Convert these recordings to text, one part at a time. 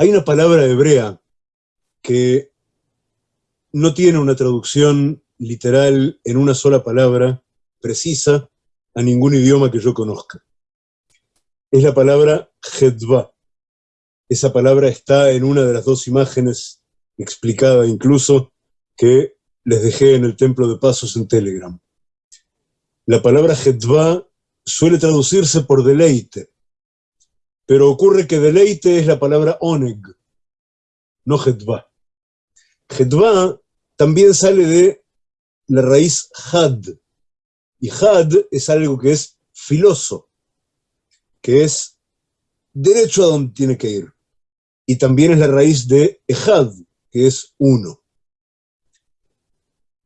Hay una palabra hebrea que no tiene una traducción literal en una sola palabra precisa a ningún idioma que yo conozca. Es la palabra Hedva. Esa palabra está en una de las dos imágenes, explicada incluso, que les dejé en el templo de pasos en Telegram. La palabra Hedva suele traducirse por deleite, pero ocurre que deleite es la palabra oneg, no Hedva. Hedva también sale de la raíz had, y had es algo que es filoso, que es derecho a donde tiene que ir. Y también es la raíz de ejad, que es uno.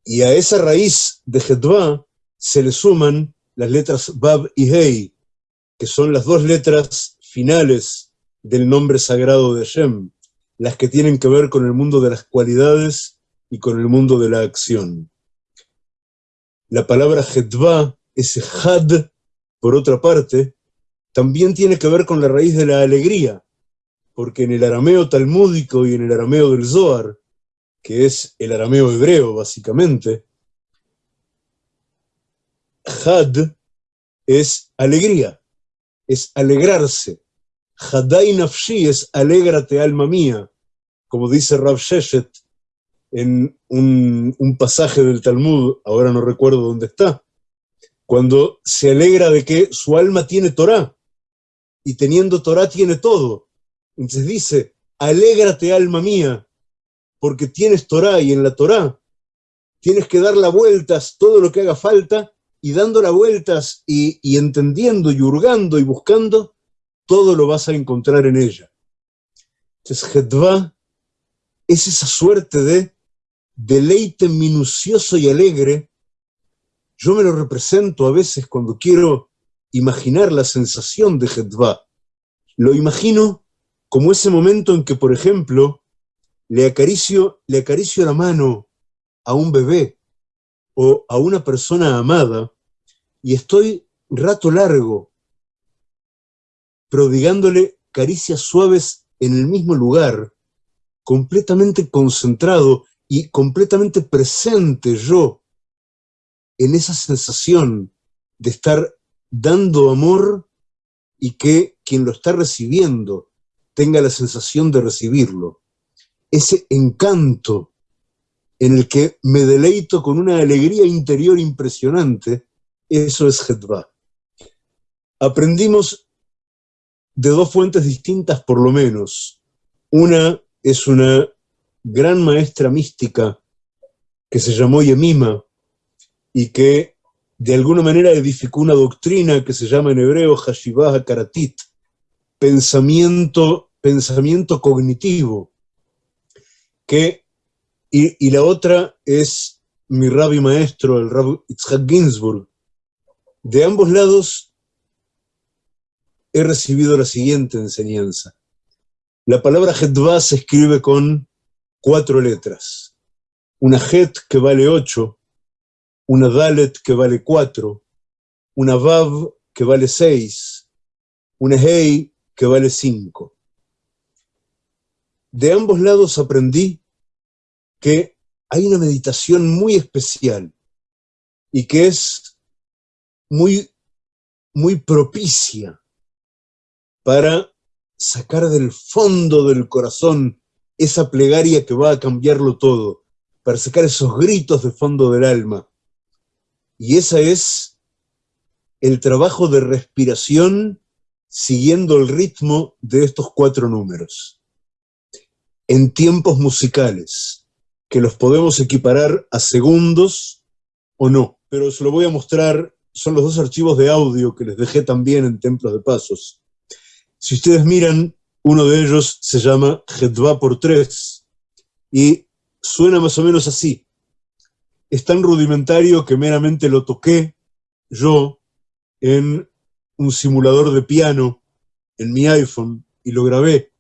Y a esa raíz de Hedva se le suman las letras Bab y Hei, que son las dos letras finales del nombre sagrado de Hashem, las que tienen que ver con el mundo de las cualidades y con el mundo de la acción. La palabra Hedva, ese Had, por otra parte, también tiene que ver con la raíz de la alegría, porque en el arameo talmúdico y en el arameo del Zohar, que es el arameo hebreo básicamente, Had es alegría, es alegrarse. Hadai nafshi es alégrate alma mía, como dice Rav Sheshet en un, pasaje del Talmud, ahora no recuerdo dónde está, cuando se alegra de que su alma tiene Torah, y teniendo Torah tiene todo. Entonces dice, alégrate alma mía, porque tienes Torah y en la Torah tienes que dar las vueltas todo lo que haga falta y dando las vueltas y, y, entendiendo y hurgando y buscando, todo lo vas a encontrar en ella. Entonces, Hedva es esa suerte de deleite minucioso y alegre. Yo me lo represento a veces cuando quiero imaginar la sensación de Hedva. Lo imagino como ese momento en que, por ejemplo, le acaricio, le acaricio la mano a un bebé o a una persona amada y estoy rato largo prodigándole caricias suaves en el mismo lugar, completamente concentrado y completamente presente yo en esa sensación de estar dando amor y que quien lo está recibiendo tenga la sensación de recibirlo. Ese encanto en el que me deleito con una alegría interior impresionante, eso es Hedva. Aprendimos de dos fuentes distintas por lo menos. Una es una gran maestra mística que se llamó Yemima y que de alguna manera edificó una doctrina que se llama en hebreo Hashivah Karatit, pensamiento, pensamiento cognitivo, que, y, y la otra es mi rabbi maestro, el rabbi Itzhak Ginsburg, de ambos lados he recibido la siguiente enseñanza. La palabra Hedva se escribe con cuatro letras. Una Het que vale ocho, una Dalet que vale cuatro, una Vav que vale seis, una Hei que vale cinco. De ambos lados aprendí que hay una meditación muy especial y que es muy, muy propicia para sacar del fondo del corazón esa plegaria que va a cambiarlo todo, para sacar esos gritos de fondo del alma. Y esa es el trabajo de respiración siguiendo el ritmo de estos cuatro números. En tiempos musicales, que los podemos equiparar a segundos o no, pero se lo voy a mostrar son los dos archivos de audio que les dejé también en Templos de Pasos. Si ustedes miran, uno de ellos se llama Hedva por tres y suena más o menos así. Es tan rudimentario que meramente lo toqué yo en un simulador de piano en mi iPhone y lo grabé,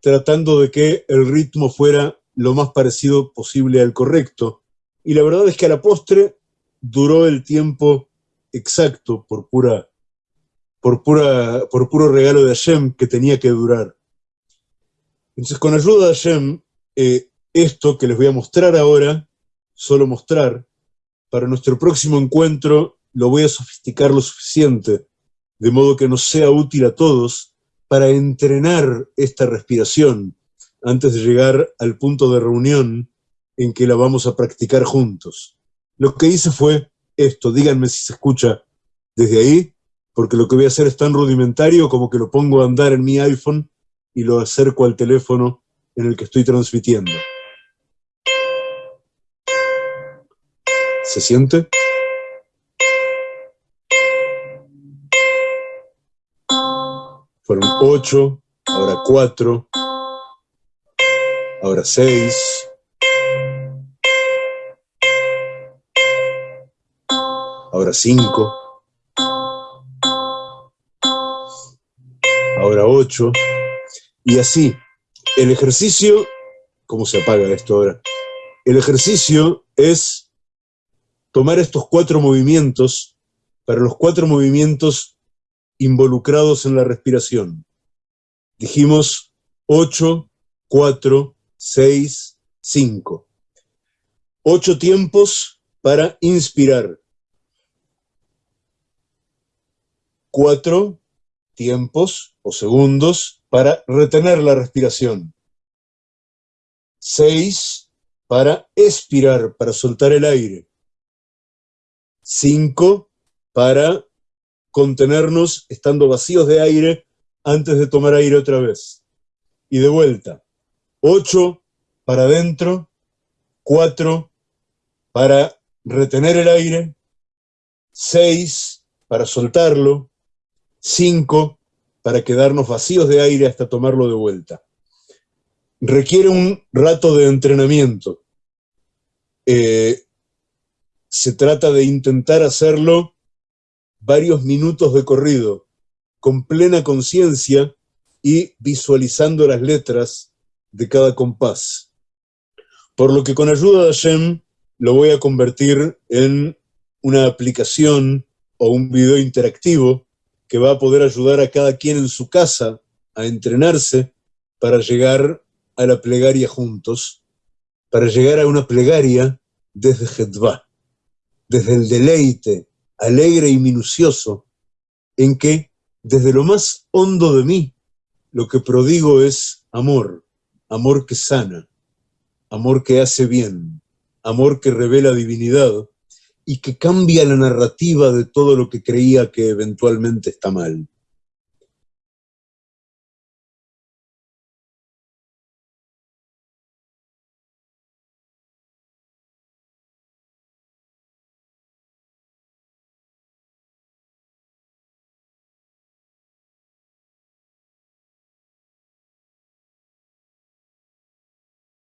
tratando de que el ritmo fuera lo más parecido posible al correcto. Y la verdad es que a la postre duró el tiempo exacto por pura, por pura, por puro regalo de Hashem que tenía que durar. Entonces, con ayuda de Hashem, eh, esto que les voy a mostrar ahora, solo mostrar, para nuestro próximo encuentro lo voy a sofisticar lo suficiente, de modo que nos sea útil a todos para entrenar esta respiración antes de llegar al punto de reunión en que la vamos a practicar juntos. Lo que hice fue esto, díganme si se escucha desde ahí, porque lo que voy a hacer es tan rudimentario como que lo pongo a andar en mi iPhone y lo acerco al teléfono en el que estoy transmitiendo. ¿Se siente? Fueron ocho, ahora cuatro, ahora seis, ahora cinco, y así. El ejercicio, ¿cómo se apaga esto ahora? El ejercicio es tomar estos cuatro movimientos, para los cuatro movimientos involucrados en la respiración. Dijimos 8, 4, 6, 5. Ocho tiempos para inspirar. Cuatro tiempos o segundos para retener la respiración. Seis para expirar, para soltar el aire. Cinco para contenernos estando vacíos de aire antes de tomar aire otra vez. Y de vuelta. Ocho para adentro, cuatro para retener el aire, seis para soltarlo, cinco para quedarnos vacíos de aire hasta tomarlo de vuelta. Requiere un rato de entrenamiento. Eh, se trata de intentar hacerlo varios minutos de corrido, con plena conciencia y visualizando las letras de cada compás. Por lo que con ayuda de Hashem lo voy a convertir en una aplicación o un video interactivo que va a poder ayudar a cada quien en su casa a entrenarse para llegar a la plegaria juntos, para llegar a una plegaria desde Jedvá, desde el deleite alegre y minucioso, en que desde lo más hondo de mí lo que prodigo es amor, amor que sana, amor que hace bien, amor que revela divinidad y que cambia la narrativa de todo lo que creía que eventualmente está mal.